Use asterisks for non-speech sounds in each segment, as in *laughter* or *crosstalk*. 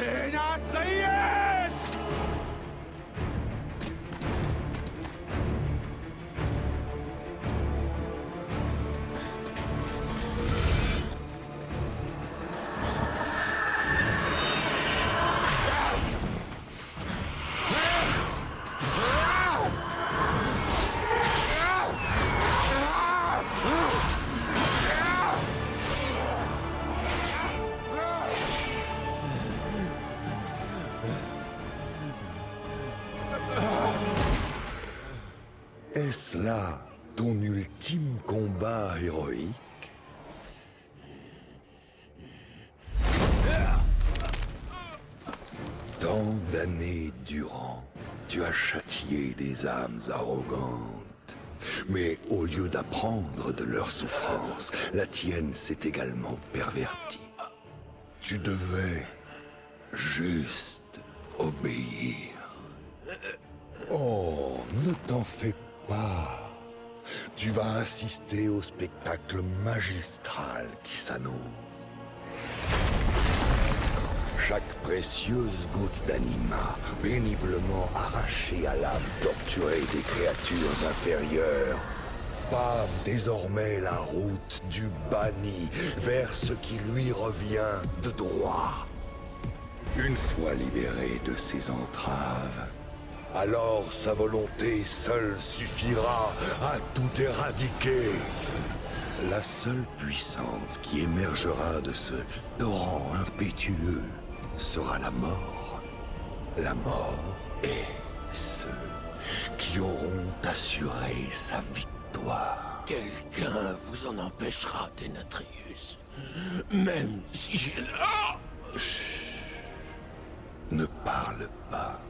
Denatrius arrogantes. Mais au lieu d'apprendre de leur souffrance, la tienne s'est également pervertie. Tu devais juste obéir. Oh, ne t'en fais pas. Tu vas assister au spectacle magistral qui s'annonce. Chaque précieuse goutte d'anima, péniblement arrachée à l'âme torturée des créatures inférieures, pave désormais la route du banni vers ce qui lui revient de droit. Une fois libéré de ses entraves, alors sa volonté seule suffira à tout éradiquer. La seule puissance qui émergera de ce torrent impétueux sera la mort. La mort et ceux qui auront assuré sa victoire. Quelqu'un vous en empêchera, Denatrius. Même si j'ai... Ah Ne parle pas.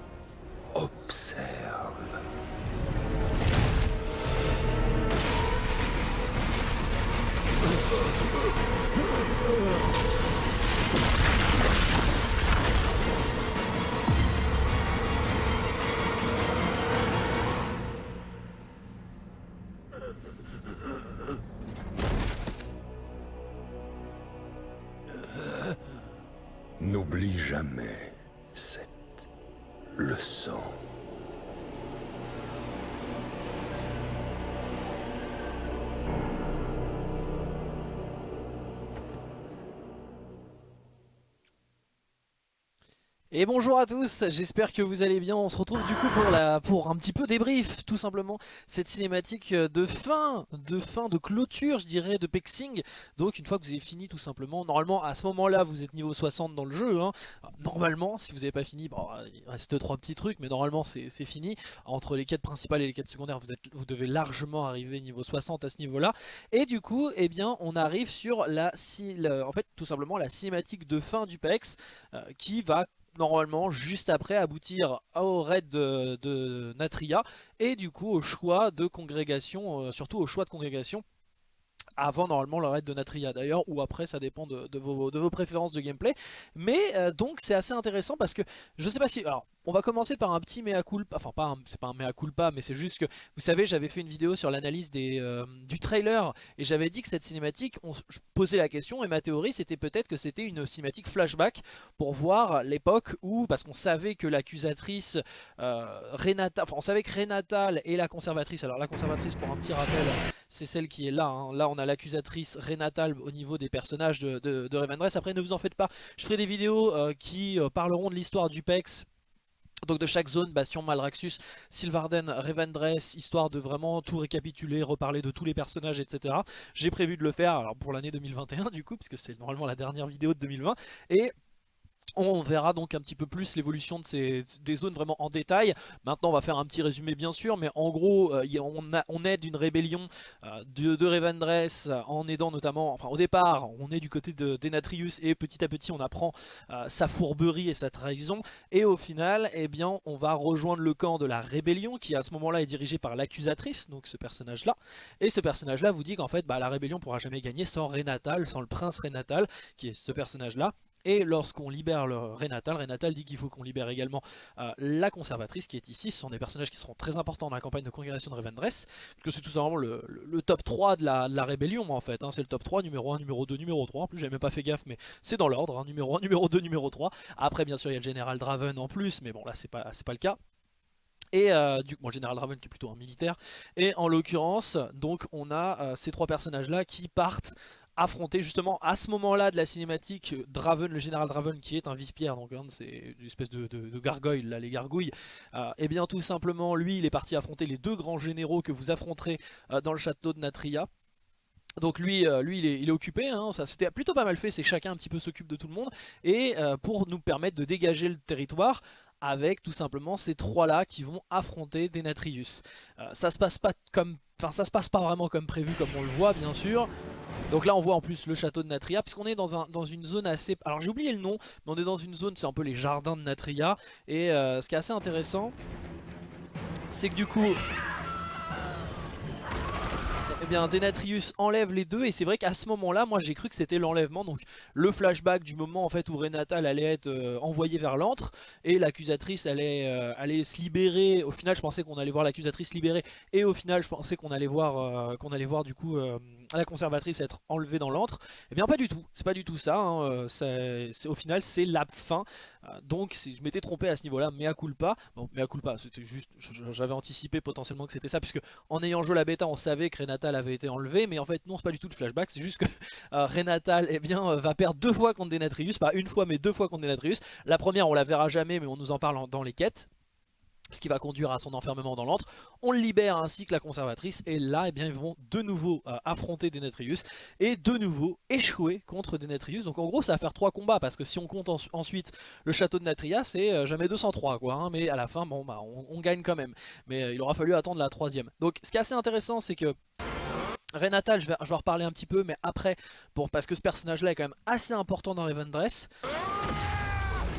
Observe. Et bonjour à tous, j'espère que vous allez bien, on se retrouve du coup pour, la, un petit peu débrief tout simplement cette cinématique de fin, de fin, de clôture je dirais de Pexing. Donc une fois que vous avez fini tout simplement, normalement à ce moment là vous êtes niveau 60 dans le jeu hein. Normalement si vous n'avez pas fini, bon, il reste trois petits trucs mais normalement c'est fini. Entre les quêtes principales et les quêtes secondaires vous devez largement arriver niveau 60 à ce niveau là Et du coup eh bien on arrive sur la, en fait tout simplement la cinématique de fin du PEX euh, Qui va normalement juste après aboutir au raid de, Natria et du coup au choix de congrégation, euh, surtout au choix de congrégation avant normalement le raid de Natria. D'ailleurs ou après ça dépend de, vos, préférences de gameplay. Mais euh, donc c'est assez intéressant parce que je sais pas si on va commencer par un petit mea culpa, enfin c'est pas un mea culpa mais c'est juste que vous savez j'avais fait une vidéo sur l'analyse euh, du trailer et j'avais dit que cette cinématique, je posais la question et ma théorie c'était peut-être que c'était une cinématique flashback pour voir l'époque où, parce qu'on savait que l'accusatrice euh, Renata, enfin on savait que Renatal et la conservatrice, alors la conservatrice pour un petit rappel c'est celle qui est là, hein. là on a l'accusatrice Renatal au niveau des personnages de, de, après ne vous en faites pas, je ferai des vidéos euh, qui parleront de l'histoire du PEX donc de chaque zone, Bastion, Malraxus, Sylvarden, Revendreth, histoire de vraiment tout récapituler, reparler de tous les personnages, etc. J'ai prévu de le faire alors pour l'année 2021 du coup, puisque c'est normalement la dernière vidéo de 2020. Et on verra donc un petit peu plus l'évolution de des zones vraiment en détail. Maintenant on va faire un petit résumé bien sûr, mais en gros euh, on, aide une rébellion euh, de, de Revendreth en aidant notamment, enfin au départ on est du côté de Denatrius et petit à petit on apprend euh, sa fourberie et sa trahison. Et au final eh bien on va rejoindre le camp de la rébellion qui à ce moment là est dirigé par l'accusatrice, donc ce personnage là. Et ce personnage là vous dit qu'en fait bah, la rébellion pourra jamais gagner sans Renatal, sans le prince Renatal qui est ce personnage là Et lorsqu'on libère le Renatal, Renatal dit qu'il faut qu'on libère également euh, la conservatrice qui est ici. Ce sont des personnages qui seront très importants dans la campagne de congrégation de Revendreth. Puisque c'est tout simplement le, top 3 de la, rébellion en fait. Hein. C'est le top 3, numéro 1, numéro 2, numéro 3. En plus j'avais même pas fait gaffe mais c'est dans l'ordre. Hein. Numéro 1, *laughs* numéro 2, numéro 3. Après bien sûr il y a le général Draven en plus. Mais bon là c'est pas, pas le cas. Et euh, du coup, le général Draven qui est plutôt un militaire. Et en l'occurrence, donc on a euh, ces trois personnages là qui partent affronter justement à ce moment-là de la cinématique Draven, le général Draven qui est un vice-pierre, donc hein, c'est une espèce de, gargoyle, là, les gargouilles, et euh, eh bien tout simplement lui il est parti affronter les deux grands généraux que vous affronterez euh, dans le château de Natria. Donc lui, euh, lui il, est, occupé, hein, c'était plutôt pas mal fait, c'est chacun un petit peu s'occupe de tout le monde, et pour nous permettre de dégager le territoire, avec tout simplement ces trois là qui vont affronter Denatrius. ça se passe pas comme, enfin ça se passe pas vraiment comme prévu comme on le voit bien sûr. Donc là on voit en plus le château de Natria puisqu'on est dans une zone assez... Alors j'ai oublié le nom mais on est dans une zone, c'est un peu les jardins de Natria Et euh, ce qui est assez intéressant c'est que du coup eh bien Denatrius enlève les deux et c'est vrai qu'à ce moment là moi j'ai cru que c'était l'enlèvement donc le flashback du moment en fait où Renatal allait être euh, envoyé vers l'antre et l'accusatrice allait, euh, allait se libérer. Au final je pensais qu'on allait voir l'accusatrice libérée et au final je pensais qu'on allait voir qu'on allait voir du coup la conservatrice être enlevée dans l'antre. Eh bien pas du tout, c'est pas du tout ça, hein. euh, au final c'est la fin, euh, donc je m'étais trompé à ce niveau là, mea culpa, bon mea culpa c'était juste, j'avais anticipé potentiellement que c'était ça, puisque en ayant joué la bêta on savait que Renatal avait été enlevé, mais en fait non c'est pas du tout le flashback, c'est juste que *laughs* euh, Renatal eh bien, va perdre deux fois contre Denatrius, pas une fois mais deux fois contre Denatrius, la première on la verra jamais mais on nous en parle dans les quêtes, ce qui va conduire à son enfermement dans l'antre. On le libère ainsi que la conservatrice et là eh bien, ils vont de nouveau euh, affronter Denetrius et de nouveau échouer contre Denetrius. Donc en gros ça va faire trois combats parce que si on compte ensuite le château de Natria c'est euh, jamais 203 quoi. Hein, mais à la fin bon bah on, gagne quand même. Mais euh, il aura fallu attendre la troisième. Donc ce qui est assez intéressant c'est que Renatal, je vais, en reparler un petit peu, mais après, pour, parce que ce personnage-là est quand même assez important dans Dress.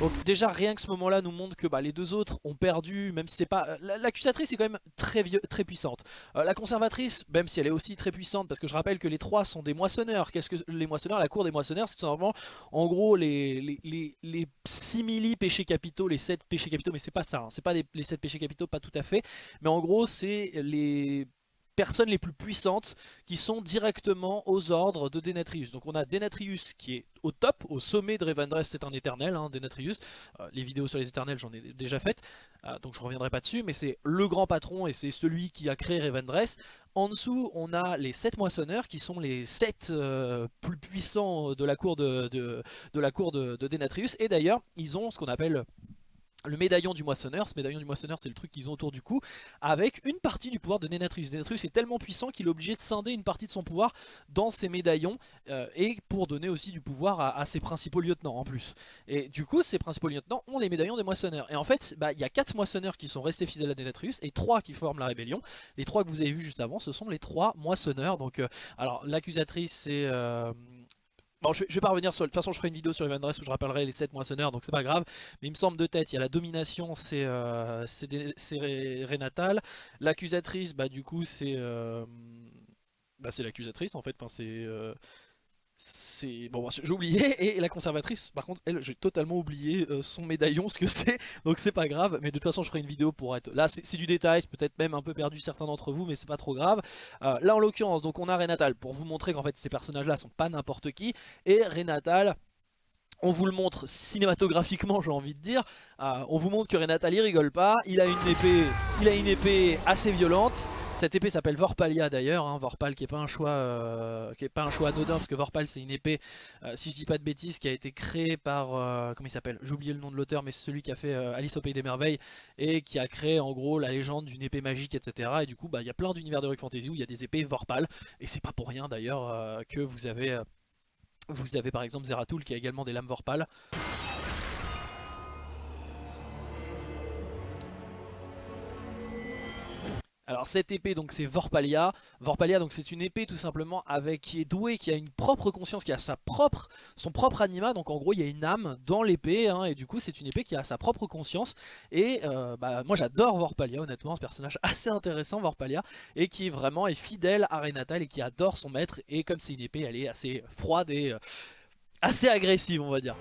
Donc déjà rien que ce moment là nous montre que bah, les deux autres ont perdu Même si c'est pas... Euh, l'accusatrice est quand même très, vieux, très puissante. Euh, La conservatrice même si elle est aussi très puissante Parce que je rappelle que les trois sont des moissonneurs. Qu'est-ce que les moissonneurs La cour des moissonneurs c'est simplement En gros les, les, les, simili péchés capitaux Les 7 péchés capitaux mais c'est pas ça hein. C'est pas les 7 péchés capitaux pas tout à fait. Mais en gros c'est les personnes les plus puissantes qui sont directement aux ordres de Denatrius. Donc on a Denatrius qui est au top, au sommet de Revendreth, c'est un éternel, hein, Denatrius. Euh, les vidéos sur les éternels j'en ai déjà faites, euh, donc je reviendrai pas dessus, mais c'est le grand patron et c'est celui qui a créé Revendreth. En dessous, on a les 7 moissonneurs qui sont les 7 euh, plus puissants de la cour de Denatrius. Et d'ailleurs, ils ont ce qu'on appelle le médaillon du moissonneur, ce médaillon du moissonneur c'est le truc qu'ils ont autour du cou, avec une partie du pouvoir de Denatrius. Denatrius est tellement puissant qu'il est obligé de scinder une partie de son pouvoir dans ses médaillons, euh, et pour donner aussi du pouvoir à, ses principaux lieutenants en plus. Et du coup, ces principaux lieutenants ont les médaillons des moissonneurs. Et en fait, bah, il y a 4 moissonneurs qui sont restés fidèles à Denatrius, et 3 qui forment la rébellion. Les 3 que vous avez vus juste avant, ce sont les 3 moissonneurs. Donc, euh, alors l'accusatrice c'est... Euh, Bon, je, vais pas revenir sur... De toute façon, je ferai une vidéo sur Evan Dress où je rappellerai les 7 moissonneurs, donc c'est pas grave. Mais il me semble de tête, il y a la domination, c'est euh, Renatal. L'accusatrice, bah du coup, c'est... Euh, bah, c'est l'accusatrice en fait, enfin c'est... C'est bon j'ai oublié. *laughs* Et la conservatrice par contre elle j'ai totalement oublié euh, son médaillon ce que c'est. *laughs* Donc c'est pas grave. Mais de toute façon je ferai une vidéo pour être là. C'est du détail. Peut-être même un peu perdu certains d'entre vous mais c'est pas trop grave. Euh, là en l'occurrence donc on a Renatal pour vous montrer qu'en fait ces personnages là sont pas n'importe qui. Et Renatal on vous le montre cinématographiquement j'ai envie de dire. Euh, on vous montre que Renatal il rigole pas. Il a une épée il a une épée assez violente cette épée s'appelle Vorpalia d'ailleurs, hein, Vorpal qui est pas un choix euh, qui est pas un choix anodin parce que Vorpal c'est une épée, euh, si je dis pas de bêtises, qui a été créée par, euh, comment il s'appelle? J'ai oublié le nom de l'auteur mais c'est celui qui a fait Alice au Pays des Merveilles et qui a créé en gros la légende d'une épée magique etc. Et du coup bah il y a plein d'univers de Rock Fantasy où il y a des épées Vorpal et c'est pas pour rien d'ailleurs que vous avez, vous avez par exemple Zeratul qui a également des lames Vorpal. Alors cette épée donc c'est Vorpalia. Vorpalia donc c'est une épée tout simplement avec qui est douée, qui a une propre conscience, qui a sa propre, son propre anima. Donc en gros il y a une âme dans l'épée hein, et du coup c'est une épée qui a sa propre conscience. Et euh, bah, moi j'adore Vorpalia honnêtement, ce personnage *laughs* assez intéressant Vorpalia et qui vraiment est fidèle à Renatal et qui adore son maître. Et comme c'est une épée elle est assez froide et... Euh, assez agressive on va dire.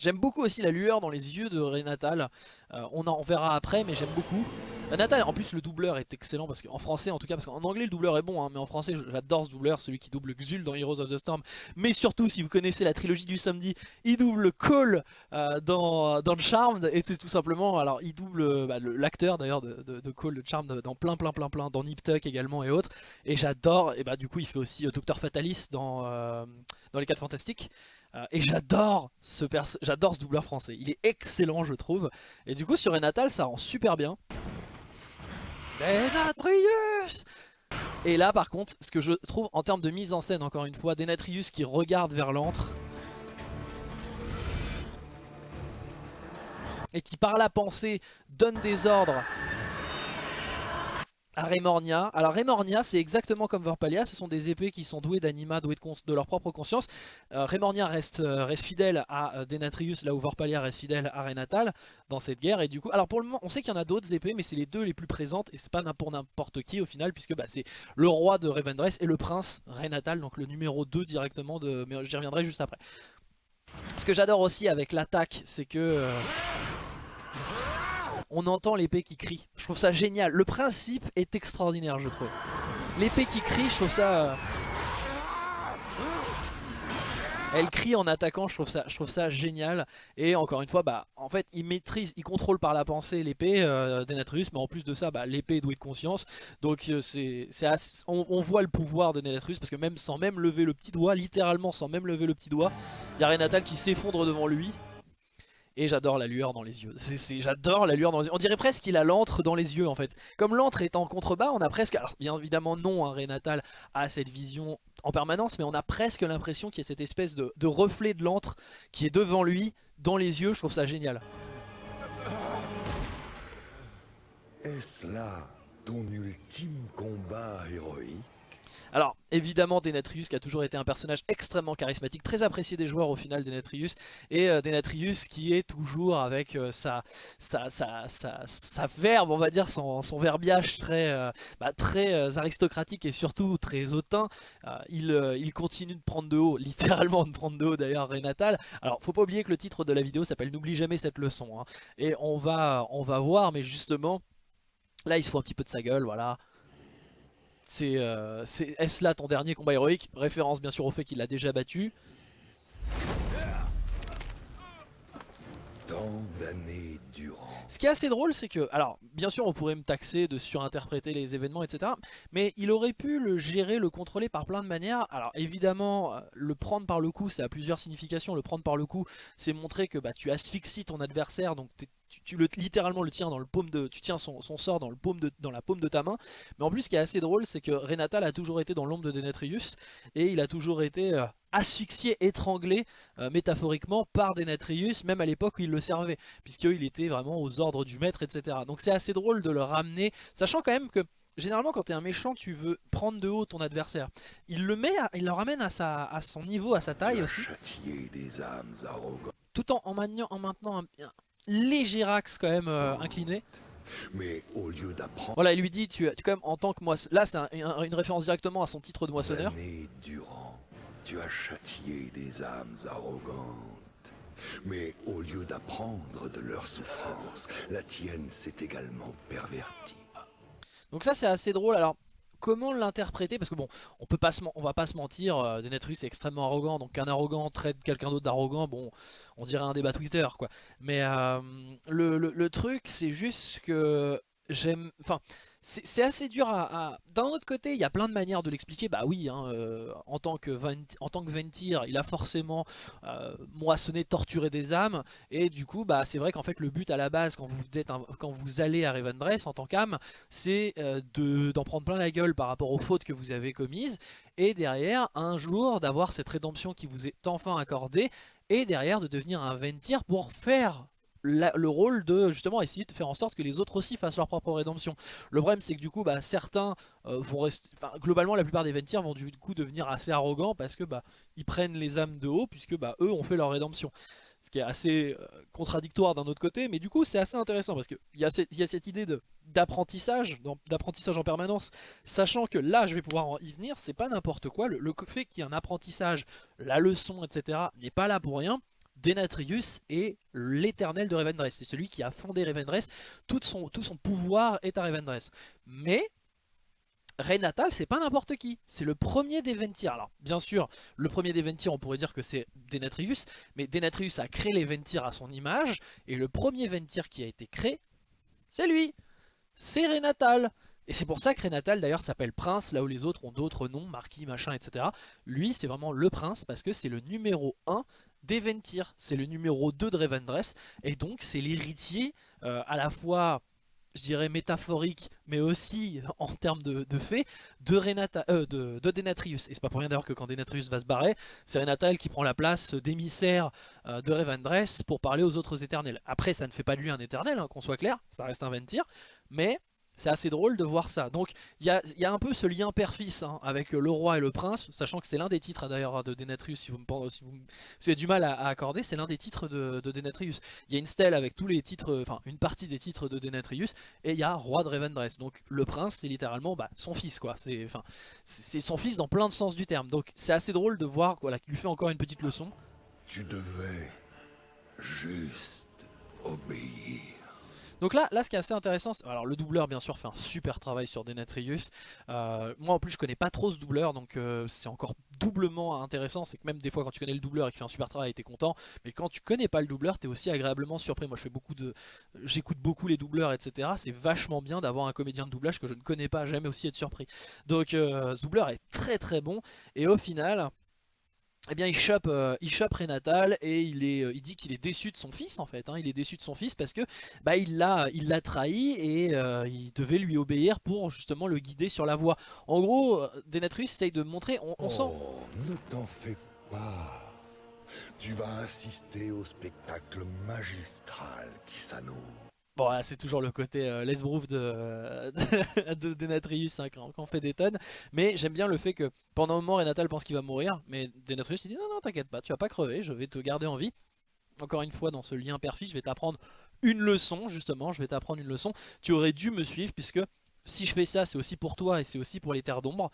J'aime beaucoup aussi la lueur dans les yeux de Renatal. Euh, on en verra après, mais j'aime beaucoup. Renatal, en plus le doubleur est excellent, parce qu'en français en tout cas, parce qu'en anglais le doubleur est bon, hein, mais en français j'adore ce doubleur, celui qui double Xul dans Heroes of the Storm. Mais surtout, si vous connaissez la trilogie du samedi, il double Cole euh, dans, Charmed, et c'est tout simplement, alors il double bah, l'acteur d'ailleurs de, de, Cole, de Charmed, dans plein plein plein plein, dans Nip Tuck également et autres. Et j'adore, et bah du coup il fait aussi euh, Docteur Fatalis dans, dans Les 4 Fantastiques. Euh, et j'adore ce, j'adore ce doubleur français. Il est excellent, je trouve. Et du coup, sur Renatal, ça rend super bien. Denatrius Et là, par contre, ce que je trouve en termes de mise en scène, encore une fois, Denatrius qui regarde vers l'antre. Et qui, par la pensée, donne des ordres à Remornia. Alors Remornia c'est exactement comme Vorpalia, ce sont des épées qui sont douées d'anima, douées de, leur propre conscience. Euh, Remornia reste, euh, fidèle à euh, Denatrius là où Vorpalia reste fidèle à Renatal dans cette guerre. Et du coup, alors pour le moment on sait qu'il y en a d'autres épées mais c'est les deux les plus présentes et c'est pas pour n'importe qui au final puisque bah, c'est le roi de Revendreth et le prince Renatal, donc le numéro 2 directement de... mais j'y reviendrai juste après. Ce que j'adore aussi avec l'attaque c'est que on entend l'épée qui crie. Je trouve ça génial. Le principe est extraordinaire, je trouve. L'épée qui crie, je trouve ça... Euh, elle crie en attaquant, je trouve ça, génial. Et encore une fois, bah, en fait, il maîtrise, il contrôle par la pensée l'épée euh, Denatrius, mais en plus de ça, bah, l'épée est douée de conscience. Donc euh, c'est, on, voit le pouvoir de Denatrius parce que même sans même lever le petit doigt, littéralement sans même lever le petit doigt, il y a qui s'effondre devant lui. Et j'adore la lueur dans les yeux. J'adore la lueur dans. On dirait presque qu'il a l'antre dans les yeux en fait. Comme l'antre est en contrebas, on a presque... Alors bien évidemment non, hein, Renatal a cette vision en permanence, mais on a presque l'impression qu'il y a cette espèce de, de reflet de l'antre qui est devant lui, dans les yeux. Je trouve ça génial. Est-ce là ton ultime combat héroïque? Alors évidemment Denatrius qui a toujours été un personnage extrêmement charismatique, très apprécié des joueurs au final Denatrius, et euh, Denatrius qui est toujours avec euh, sa, sa, sa, sa, verbe, on va dire, son, son verbiage très, euh, bah, très aristocratique et surtout très hautain, il, il continue de prendre de haut, *laughs* littéralement de prendre de haut d'ailleurs Renatal. Alors faut pas oublier que le titre de la vidéo s'appelle N'oublie jamais cette leçon, hein. et on va, on va voir, mais justement, là il se fout un petit peu de sa gueule, voilà, c'est euh, est-ce là ton dernier combat héroïque Référence bien sûr au fait qu'il l'a déjà battu. Tant d'années durant. Ce qui est assez drôle, c'est que, alors, bien sûr, on pourrait me taxer de surinterpréter les événements, etc. Mais il aurait pu le gérer, le contrôler par plein de manières. Alors, évidemment, euh, le prendre par le coup, ça a plusieurs significations. Le prendre par le coup, c'est montrer que bah, tu asphyxies ton adversaire, donc tu, le, littéralement le tiens dans le paume de, tu tiens son, sort dans, le paume de, dans la paume de ta main. Mais en plus, ce qui est assez drôle, c'est que Renatal a toujours été dans l'ombre de Denetrius et il a toujours été euh, asphyxié, étranglé euh, métaphoriquement par Denetrius, même à l'époque où il le servait, puisqu'il était vraiment aux ordres du maître, etc. Donc c'est assez drôle de le ramener, sachant quand même que Généralement quand tu es un méchant tu veux prendre de haut ton adversaire Il le met, il le ramène à, sa, à son niveau, à sa taille aussi des âmes Tout en, en, en maintenant un, léger axe quand même euh, incliné. Mais au lieu d'apprendre. Voilà, il lui dit tu, tu quand même en tant que moissonneur. Là, c'est une référence directement à son titre de moissonneur. durant, tu as châtié des âmes arrogantes. Mais au lieu d'apprendre de leur souffrance, la tienne s'est également pervertie. Donc ça c'est assez drôle. Alors comment l'interpréter Parce que bon, on peut pas on va pas se mentir, euh, Denetrus est extrêmement arrogant, donc qu'un arrogant traite quelqu'un d'autre d'arrogant, bon, on dirait un débat Twitter, quoi. Mais euh, le, truc, c'est juste que j'aime... Enfin, c'est assez dur à... D'un autre côté, il y a plein de manières de l'expliquer. Bah oui, hein, euh, en, tant que en tant que Ventir, il a forcément euh, moissonné, torturé des âmes. Et du coup, bah, c'est vrai qu'en fait, le but à la base, quand vous, êtes quand vous allez à Revendreth en tant qu'âme, c'est euh, d'en prendre plein la gueule par rapport aux fautes que vous avez commises. Et derrière, un jour, d'avoir cette rédemption qui vous est enfin accordée. Et derrière, de devenir un Ventir pour faire le rôle de justement essayer de faire en sorte que les autres aussi fassent leur propre rédemption. Le problème c'est que du coup bah, certains euh, vont rester, globalement la plupart des Ventirs vont du coup devenir assez arrogants parce que bah ils prennent les âmes de haut puisque bah eux ont fait leur rédemption. ce qui est assez euh, contradictoire d'un autre côté, mais du coup c'est assez intéressant parce qu'il y, a cette- y a cette idée d'apprentissage, d'apprentissage en permanence, sachant que là je vais pouvoir en y venir, c'est pas n'importe quoi, le, le fait qu'il y ait un apprentissage, la leçon, etc. n'est pas là pour rien. Denatrius est l'éternel de Revendreth, c'est celui qui a fondé Revendreth, tout son, pouvoir est à Revendreth. Mais Renatal, c'est pas n'importe qui, c'est le premier des Ventir. Alors, bien sûr, le premier des Ventir, on pourrait dire que c'est Denatrius, mais Denatrius a créé les Ventir à son image, et le premier Ventir qui a été créé, c'est lui C'est Renatal Et c'est pour ça que Renatal d'ailleurs s'appelle Prince, là où les autres ont d'autres noms, Marquis, machin, etc. Lui, c'est vraiment le Prince, parce que c'est le numéro 1 des Ventir, c'est le numéro 2 de Revendreth, et donc c'est l'héritier euh, à la fois je dirais métaphorique, mais aussi *laughs* en termes de, fait, de, Renata, euh, de, de Denatrius. Et c'est pas pour rien d'ailleurs que quand Denatrius va se barrer, c'est Renatal qui prend la place d'émissaire euh, de Revendreth pour parler aux autres éternels. Après, ça ne fait pas de lui un éternel, hein, qu'on soit clair, ça reste un Ventir, mais c'est assez drôle de voir ça. Donc il y a, un peu ce lien père-fils hein, avec le roi et le prince, sachant que c'est l'un des titres hein, d'ailleurs de Denatrius, si vous, si vous, avez du mal à, accorder, c'est l'un des titres de, de Denatrius. Il y a une stèle avec tous les titres, enfin une partie des titres de Denatrius, et il y a roi de Revendreth. Donc le prince, c'est littéralement bah, son fils, quoi. C'est son fils dans plein de sens du terme. Donc c'est assez drôle de voir voilà, qu'il lui fait encore une petite leçon. Tu devais juste obéir. Donc là, là, ce qui est assez intéressant, alors le doubleur bien sûr fait un super travail sur Denatrius. Euh, moi en plus je connais pas trop ce doubleur, donc euh, c'est encore doublement intéressant. C'est que même des fois quand tu connais le doubleur et qu'il fait un super travail, t'es content. Mais quand tu connais pas le doubleur, t'es aussi agréablement surpris. Moi je fais beaucoup de, j'écoute beaucoup les doubleurs, etc. C'est vachement bien d'avoir un comédien de doublage que je ne connais pas, j'aime aussi être surpris. Donc euh, ce doubleur est très très bon. Et au final. Eh bien, il chope, euh, il chope Renatal et il, est, euh, dit qu'il est déçu de son fils en fait. hein. Il est déçu de son fils parce que bah, il l'a trahi et euh, il devait lui obéir pour justement le guider sur la voie. En gros, Denatrius essaye de montrer, on. Oh, ne t'en fais pas. Tu vas assister au spectacle magistral qui s'annonce. C'est toujours le côté euh, l'esbrouf *laughs* de, de Denatrius hein, quand, on fait des tonnes. Mais j'aime bien le fait que pendant un moment, Renatal pense qu'il va mourir. Mais Denatrius il dit non, non, t'inquiète pas, tu vas pas crever, je vais te garder en vie. Encore une fois, dans ce lien père-fils, je vais t'apprendre une leçon, justement. Je vais t'apprendre une leçon. Tu aurais dû me suivre puisque si je fais ça, c'est aussi pour toi et c'est aussi pour les terres d'ombre.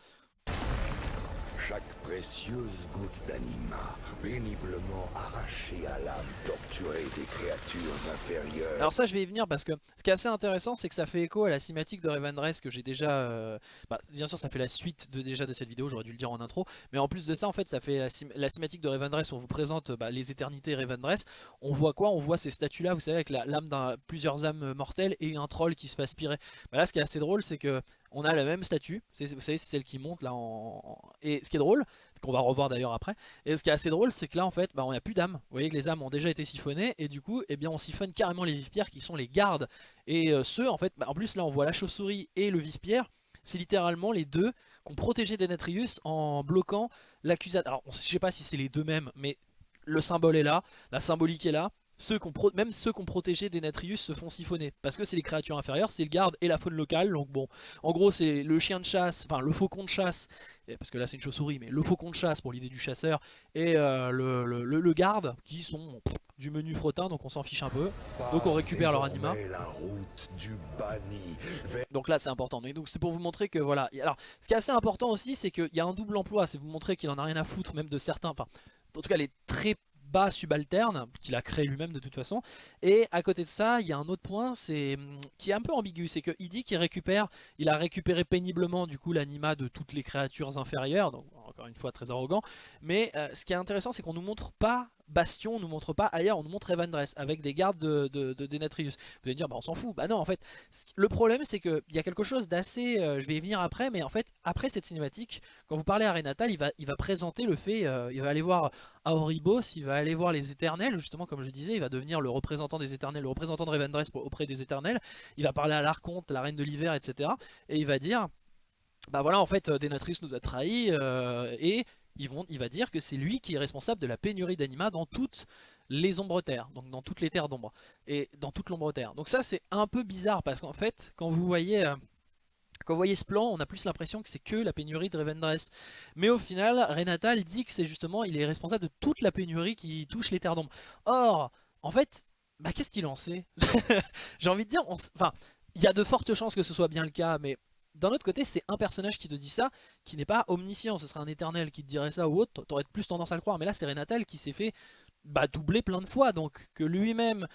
Précieuse d'anima, péniblement à l'âme torturée des créatures inférieures. Alors ça je vais y venir parce que ce qui est assez intéressant c'est que ça fait écho à la cinématique de Revendreth que j'ai déjà... euh, bah, bien sûr ça fait la suite de, déjà de cette vidéo, j'aurais dû le dire en intro. Mais en plus de ça en fait ça fait la, la cinématique de Revendreth où on vous présente bah, les éternités Revendreth. On voit quoi? On voit ces statues là vous savez avec l'âme d'un plusieurs âmes mortelles et un troll qui se fait aspirer. Bah, là ce qui est assez drôle c'est que on a la même statue, vous savez c'est celle qui monte là en... Et ce qui est drôle, qu'on va revoir d'ailleurs après, et ce qui est assez drôle, c'est que là en fait, bah, on n'a plus d'âmes. Vous voyez que les âmes ont déjà été siphonnées, et du coup, eh bien, on siphonne carrément les vive-pierres qui sont les gardes. Et euh, ceux, en fait, bah, en plus là, on voit la chauve-souris et le vice-pierre. C'est littéralement les deux qui ont protégé Denatrius en bloquant l'accusation. Alors, on- je sais pas si c'est les deux mêmes, mais le symbole est là, la symbolique est là. Ceux qu'on pro- même ceux qui ont protégé Denatrius se font siphonner parce que c'est les créatures inférieures, c'est le garde et la faune locale. Donc bon, en gros c'est le chien de chasse, enfin le faucon de chasse, parce que là c'est une chauve-souris, mais le faucon de chasse pour l'idée du chasseur et euh, le, le- le- le garde qui sont pff, du menu frottin, donc on s'en fiche un peu. Donc on récupère leur anima. Désormais la route du banni vers Donc là c'est important. Mais donc c'est pour vous montrer que voilà. Alors ce qui est assez important aussi, c'est qu'il y a un double emploi. C'est vous montrer qu'il en a rien à foutre même de certains. Enfin, en tout cas les très bas subalternes qu'il a créé lui-même de toute façon. Et à côté de ça, il y a un autre point, c'est hum, qui est un peu ambigu, c'est qu'il dit qu'il récupère, il a récupéré péniblement du coup l'anima de toutes les créatures inférieures. Encore une fois très arrogant. Mais euh, ce qui est intéressant, c'est qu'on nous montre pas Bastion, on nous montre pas ailleurs, on nous montre Evandress avec des gardes de, de, de Denatrius. Vous allez dire, bah on s'en fout. Bah non, en fait, le problème c'est qu'il y a quelque chose d'assez. euh, je vais y venir après, mais en fait, après cette cinématique, quand vous parlez à Renatal, il va, il va présenter le fait, euh, il va aller voir Aoribos, il va aller voir les éternels, justement, comme je disais, il va devenir le représentant des éternels, le représentant de pour- auprès des éternels. Il va parler à l'Archonte, la reine de l'hiver, etc. Et il va dire. Bah voilà, en fait, euh, Denatrius nous a trahis euh, et il va dire que c'est lui qui est responsable de la pénurie d'anima dans toutes les ombres terres, donc dans toutes les terres d'ombre et dans toute l'ombre terre. Donc ça c'est un peu bizarre parce qu'en fait, quand vous voyez, euh, Quand vous voyez ce plan, on a plus l'impression que c'est que la pénurie de Revendreth. Mais au final, Renatal dit que c'est justement, il est responsable de toute la pénurie qui touche les terres d'ombre. Or, en fait, bah, qu'est-ce qu'il en sait? *laughs* J'ai envie de dire, enfin, il y a de fortes chances que ce soit bien le cas, mais d'un autre côté, c'est un personnage qui te dit ça, qui n'est pas omniscient. Ce serait un éternel qui te dirait ça ou autre, t'aurais plus tendance à le croire. Mais là, c'est Renatal qui s'est fait bah, doubler plein de fois. Donc, que lui-même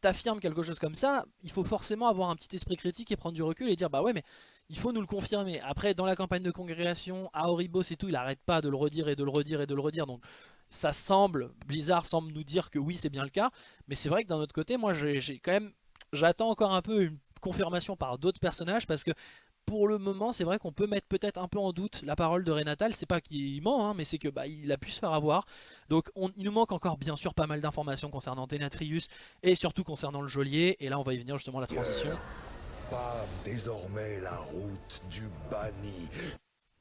t'affirme quelque chose comme ça, il faut forcément avoir un petit esprit critique et prendre du recul et dire bah ouais mais il faut nous le confirmer. Après dans la campagne de congrégation, à Oribos et tout, il arrête pas de le redire et de le redire et de le redire. Donc ça semble, Blizzard semble nous dire que oui c'est bien le cas. Mais c'est vrai que d'un autre côté, moi j'ai quand même, j'attends encore un peu une confirmation par d'autres personnages parce que pour le moment, c'est vrai qu'on peut mettre peut-être un peu en doute la parole de Renatal. C'est pas qu'il ment, hein, mais c'est que bah, il a pu se faire avoir. Donc il nous manque encore bien sûr pas mal d'informations concernant Denatrius et surtout concernant le geôlier. Et là, on va y venir justement la transition. Pave désormais la route du banni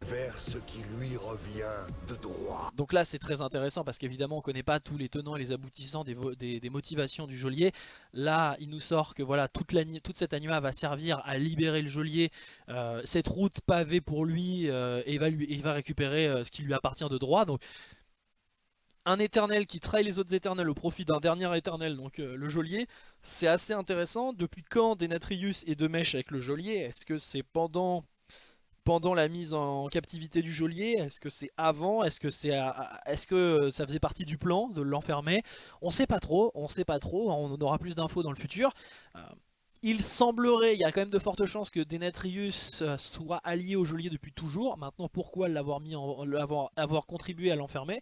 vers ce qui lui revient de droit. Donc là c'est très intéressant parce qu'évidemment on connaît pas tous les tenants et les aboutissants des, motivations du geôlier. Là il nous sort que voilà toute, cette anima va servir à libérer le geôlier, euh, cette route pavée pour lui euh, et, va va récupérer euh, ce qui lui appartient de droit. Donc un éternel qui trahit les autres éternels au profit d'un dernier éternel, donc le geôlier, c'est assez intéressant. Depuis quand Denatrius est de mèche avec le geôlier? Est-ce que c'est pendant pendant la mise en captivité du geôlier Est-ce que c'est avant Est-ce que c'est est-ce que ça faisait partie du plan de l'enfermer? On sait pas trop, on sait pas trop, on aura plus d'infos dans le futur. Euh, il semblerait, il y a quand même de fortes chances que Denetrius euh, soit allié au geôlier depuis toujours. Maintenant, pourquoi l'avoir avoir contribué à l'enfermer?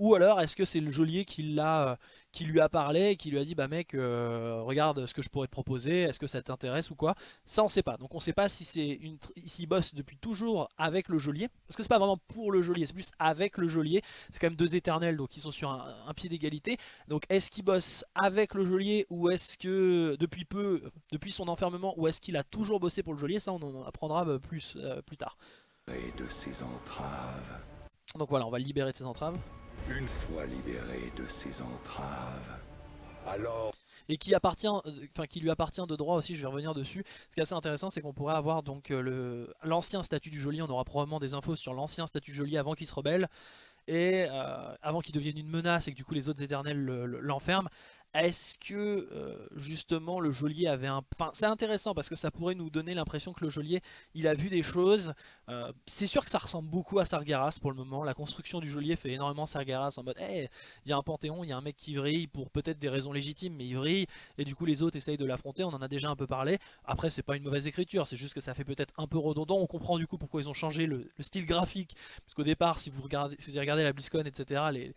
Ou alors est-ce que c'est le geôlier qui, euh, qui lui a parlé, qui lui a dit bah mec euh, regarde ce que je pourrais te proposer, est-ce que ça t'intéresse ou quoi? Ça on sait pas, donc on sait pas si c'est une s'il bosse depuis toujours avec le geôlier, parce que c'est pas vraiment pour le geôlier, c'est plus avec le geôlier, c'est quand même deux éternels donc ils sont sur un, pied d'égalité, donc est-ce qu'il bosse avec le geôlier ou est-ce que depuis peu, depuis son enfermement, ou est-ce qu'il a toujours bossé pour le geôlier, ça on en apprendra euh, plus, plus tard. Et de ses entraves. Donc voilà, on va le libérer de ses entraves. Une fois libéré de ses entraves, alors... Et euh, qui lui appartient de droit aussi, je vais revenir dessus. Ce qui est assez intéressant, c'est qu'on pourrait avoir donc euh, l'ancien statut du geôlier, on aura probablement des infos sur l'ancien statut du geôlier avant qu'il se rebelle, et euh, avant qu'il devienne une menace et que du coup les autres éternels l'enferment. Est-ce que euh, justement le geôlier avait un... Enfin c'est intéressant parce que ça pourrait nous donner l'impression que le geôlier il a vu des choses. Euh, c'est sûr que ça ressemble beaucoup à Sargeras pour le moment. La construction du geôlier fait énormément Sargeras en mode hey, il y a un panthéon, il y a un mec qui vrille pour peut-être des raisons légitimes mais il vrille et du coup les autres essayent de l'affronter. On en a déjà un peu parlé. Après c'est pas une mauvaise écriture, c'est juste que ça fait peut-être un peu redondant. On comprend du coup pourquoi ils ont changé le, style graphique. Parce qu'au départ si vous regardez, si vous regardez la BlizzCon etc. Les,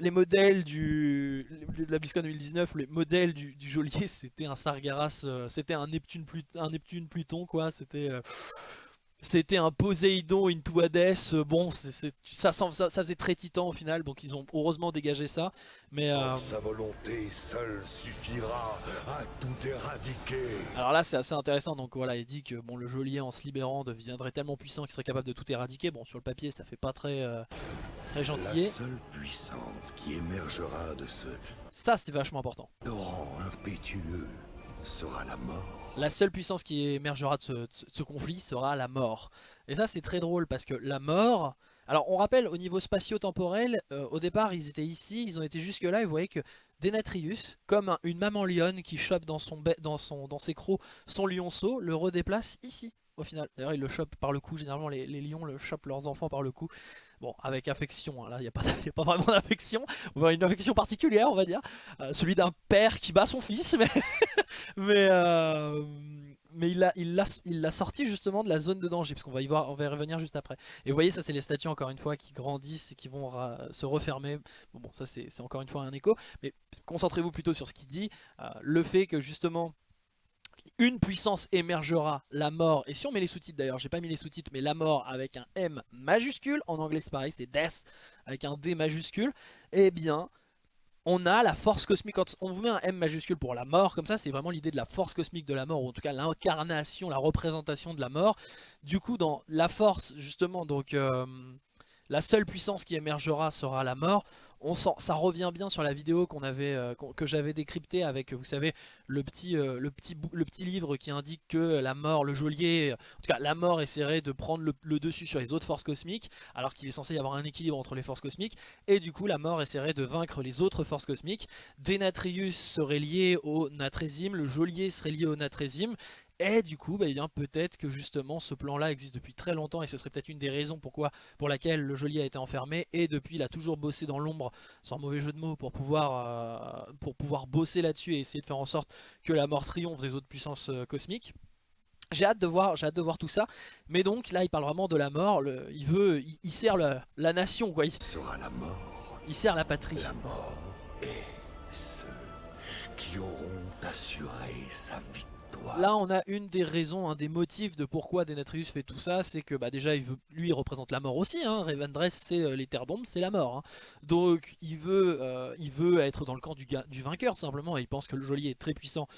les modèles du la BlizzCon 2019, les modèles du, du geôlier, *laughs* c'était un Sargeras, euh, c'était un Neptune, un Neptune Pluton quoi, c'était euh, c'était un Poséidon into Hades, euh, bon, ça, ça, faisait très titan au final, donc ils ont heureusement dégagé ça. Mais Sa volonté seule suffira à tout éradiquer. Alors là c'est assez intéressant, donc voilà, il dit que bon, le geôlier en se libérant deviendrait tellement puissant qu'il serait capable de tout éradiquer. Bon, sur le papier ça fait pas très, très gentil. La seule puissance qui émergera de ce... Ça c'est vachement important. Torrent impétueux sera la mort. La seule puissance qui émergera de ce, conflit sera la mort. Et ça c'est très drôle parce que la mort... Alors on rappelle au niveau spatio-temporel, euh, au départ ils étaient ici, ils ont été jusque là et vous voyez que Denatrius, comme une maman lionne qui chope dans, son, dans, son, dans ses crocs son lionceau, le redéplace ici au final. D'ailleurs il le chope par le cou, généralement les, lions le chopent leurs enfants par le cou. Bon, avec affection, hein. là il n'y *laughs* a, pas vraiment d'affection, une affection particulière on va dire, euh, celui d'un père qui bat son fils, *laughs* mais, mais, euh, il l'a sorti justement de la zone de danger, parce qu'on va y voir, on va y revenir juste après. Et vous voyez, ça c'est les statues encore une fois qui grandissent et qui vont se refermer, bon, bon ça c'est encore une fois un écho, mais concentrez-vous plutôt sur ce qu'il dit, euh, le fait que justement une puissance émergera, la mort, et si on met les sous-titres d'ailleurs, j'ai pas mis les sous-titres, mais la mort avec un M majuscule, en anglais c'est pareil, c'est Death avec un D majuscule, eh bien, on a la force cosmique, on vous met un M majuscule pour la mort, comme ça, c'est vraiment l'idée de la force cosmique de la mort, ou en tout cas l'incarnation, la représentation de la mort. Du coup, dans la force, justement, donc... Euh, la seule puissance qui émergera sera la mort. On ça revient bien sur la vidéo euh, que j'avais décryptée avec, vous savez, le petit, euh, le, petit, le petit livre qui indique que la mort, le geôlier, en tout cas la mort essaierait de prendre le, dessus sur les autres forces cosmiques, alors qu'il est censé y avoir un équilibre entre les forces cosmiques, et du coup la mort essaierait de vaincre les autres forces cosmiques. Denatrius serait lié au Natrésime, le geôlier serait lié au Natrésime, et du coup, bah, eh peut-être que justement ce plan-là existe depuis très longtemps et ce serait peut-être une des raisons pourquoi, pour laquelle le geôlier a été enfermé. Et depuis, il a toujours bossé dans l'ombre, sans mauvais jeu de mots, pour pouvoir, euh, pour pouvoir bosser là-dessus et essayer de faire en sorte que la mort triomphe des autres puissances euh, cosmiques. J'ai hâte de voir, hâte de voir tout ça. Mais donc là, il parle vraiment de la mort. il veut, il, sert la, nation, quoi. Il sera la mort. Il sert la patrie. La mort et ceux qui auront assuré sa victoire. Là on a une des raisons, un des motifs de pourquoi Denatrius fait tout ça, c'est que bah, déjà lui il représente la mort aussi, hein. Revendreth c'est euh, les terres d'ombre, c'est la mort. Hein. Donc il veut, euh, il veut être dans le camp du, vainqueur simplement, il pense que le geôlier est très puissant.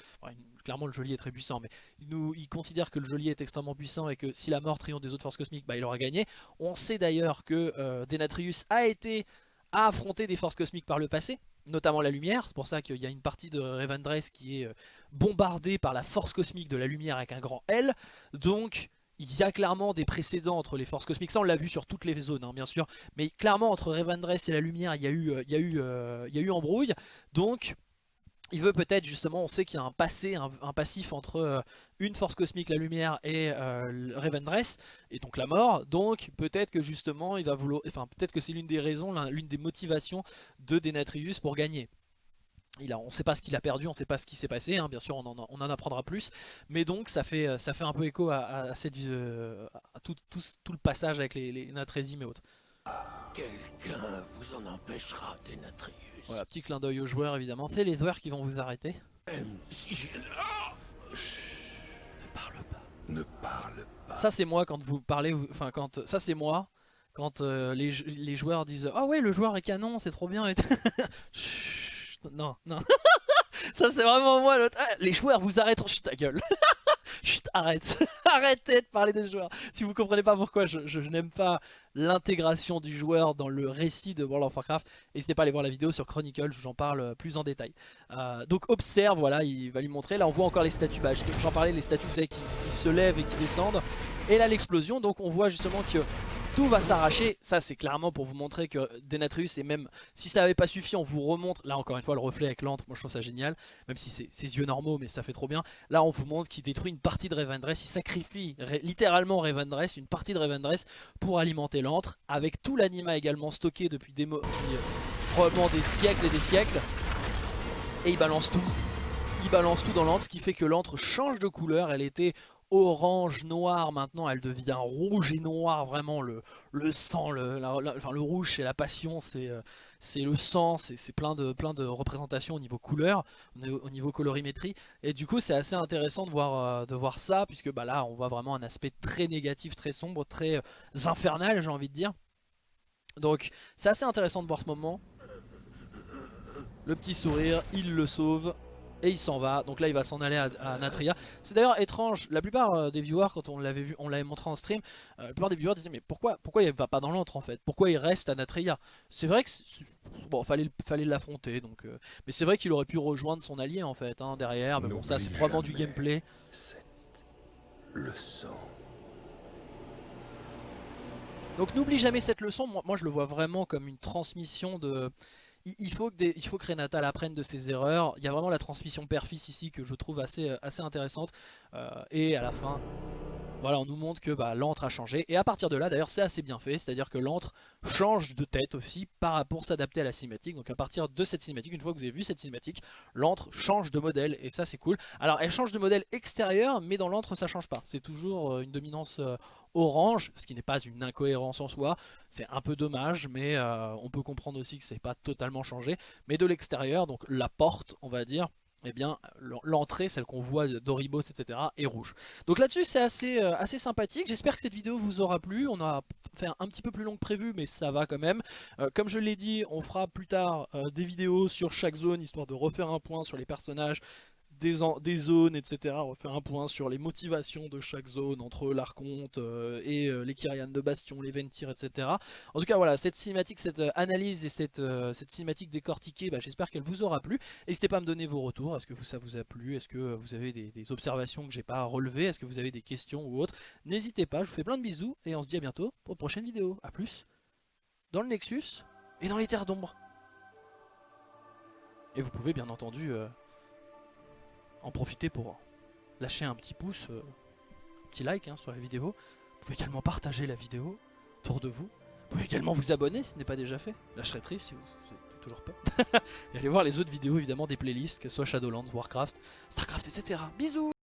clairement le geôlier est très puissant, mais il considère que le geôlier est extrêmement puissant et que si la mort triomphe des autres forces cosmiques, bah, il aura gagné. On sait d'ailleurs que euh, Denatrius a été à affronter des forces cosmiques par le passé, notamment la lumière, c'est pour ça qu'il y a une partie de Revendreth qui est bombardé par la force cosmique de la lumière avec un grand L. Donc il y a clairement des précédents entre les forces cosmiques, ça on l'a vu sur toutes les zones hein, bien sûr, mais clairement entre Revendreth et la lumière il y a eu, euh, il y a eu, euh, il y a eu embrouille, donc il veut peut-être justement, on sait qu'il y a un passé, un, passif entre euh, une force cosmique, la lumière, et euh, Revendreth, et donc la mort. Donc peut-être que justement, il va vouloir, enfin peut-être que c'est l'une des raisons, l'une des motivations de Denatrius pour gagner on ne sait pas ce qu'il a perdu, on ne sait pas ce qui s'est passé, hein. bien sûr on en, apprendra plus, mais donc ça fait, ça fait un peu écho à, euh, tout, le passage avec les, les et autres. Quelqu'un vous en empêchera, Denatrius. Voilà, petit clin d'œil aux joueurs évidemment, c'est les joueurs qui vont vous arrêter. si ne parle pas. Ne parle pas. Ça c'est moi quand vous parlez, enfin quand, ça c'est moi quand euh, les, les, joueurs disent « Ah ouais le joueur est canon, c'est trop bien *laughs* » et non, non. *laughs* ça c'est vraiment moi l'autre. Ah, les joueurs vous arrêteront. Chut ta gueule. *laughs* Arrête. *laughs* Arrêtez de parler des joueurs. Si vous comprenez pas pourquoi je, n'aime pas l'intégration du joueur dans le récit de World of Warcraft, n'hésitez pas à aller voir la vidéo sur Chronicle, j'en parle plus en détail. Euh, donc observe, voilà, il va lui montrer. Là on voit encore les statues. Bah, J'en parlais, les statues vous savez, qui se lèvent et qui descendent. Et là l'explosion, donc on voit justement que tout va s'arracher. Ça, c'est clairement pour vous montrer que Denatrius, et même si ça n'avait pas suffi, on vous remonte. Là, encore une fois, le reflet avec l'antre, moi je trouve ça génial. Même si c'est ses yeux normaux, mais ça fait trop bien. Là, on vous montre qu'il détruit une partie de Revendreth. Il sacrifie littéralement Revendreth, une partie de Revendreth, pour alimenter l'antre. Avec tout l'anima également stocké depuis des euh, probablement des siècles et des siècles. Et il balance tout. Il balance tout dans l'antre, ce qui fait que l'antre change de couleur. Elle était orange, noir, maintenant elle devient rouge et noir, vraiment le, le sang, le, enfin, le rouge c'est la passion, c'est euh, le sang, c'est plein de, plein de représentations au niveau couleur, au niveau colorimétrie, et du coup c'est assez intéressant de voir, euh, de voir ça, puisque bah, là on voit vraiment un aspect très négatif, très sombre, très euh, infernal j'ai envie de dire. Donc c'est assez intéressant de voir ce moment. Le petit sourire, il le sauve, et il s'en va. Donc là il va s'en aller à, Natria. C'est d'ailleurs étrange, la plupart euh, des viewers quand on l'avait vu, on l'avait montré en stream, euh, la plupart des viewers disaient mais pourquoi, pourquoi il va pas dans l'antre en fait? Pourquoi il reste à Natria? C'est vrai que bon fallait, fallait l'affronter donc euh, mais c'est vrai qu'il aurait pu rejoindre son allié en fait hein, derrière. Mais bon ça c'est probablement du gameplay. leçon. Donc n'oublie jamais cette leçon, moi, moi je le vois vraiment comme une transmission de il faut, que Renata apprenne de ses erreurs. Il y a vraiment la transmission père-fils ici que je trouve assez, euh, intéressante. Euh, et à la fin, voilà, on nous montre que bah, l'antre a changé. Et à partir de là, d'ailleurs, c'est assez bien fait. C'est-à-dire que l'antre change de tête aussi pour s'adapter à la cinématique. Donc à partir de cette cinématique, une fois que vous avez vu cette cinématique, l'antre change de modèle. Et ça, c'est cool. Alors, elle change de modèle extérieur, mais dans l'antre, ça change pas. C'est toujours euh, une dominance orange, ce qui n'est pas une incohérence en soi. C'est un peu dommage, mais euh, on peut comprendre aussi que c'est pas totalement changé. Mais de l'extérieur, donc la porte, on va dire, eh bien l'entrée, celle qu'on voit d'Oribos, etc. est rouge. Donc là-dessus c'est assez, euh, assez sympathique, j'espère que cette vidéo vous aura plu, on a fait un, petit peu plus long que prévu mais ça va quand même. Euh, comme je l'ai dit, on fera plus tard des vidéos sur chaque zone, histoire de refaire un point sur les personnages, des, zones, etc. On va faire un point sur les motivations de chaque zone entre l'Arconte euh, et euh, les Kyrian de Bastion, les Ventir, etc. En tout cas, voilà, cette cinématique, cette euh, analyse et cette, cinématique décortiquée, bah, j'espère qu'elle vous aura plu. N'hésitez pas à me donner vos retours. Est-ce que ça vous a plu? Est-ce que vous avez des, observations que j'ai pas relevées? Est-ce que vous avez des questions ou autres? N'hésitez pas, je vous fais plein de bisous et on se dit à bientôt pour une prochaine vidéo. A plus dans le Nexus et dans les terres d'ombre. Et vous pouvez bien entendu en profiter pour lâcher un petit pouce, euh, un petit like hein, sur la vidéo. Vous pouvez également partager la vidéo autour de vous. Vous pouvez également vous abonner si ce n'est pas déjà fait. Là triste si vous toujours pas. *laughs* et allez voir les autres vidéos évidemment des playlists, que ce soit Shadowlands, Warcraft, Starcraft, etc. Bisous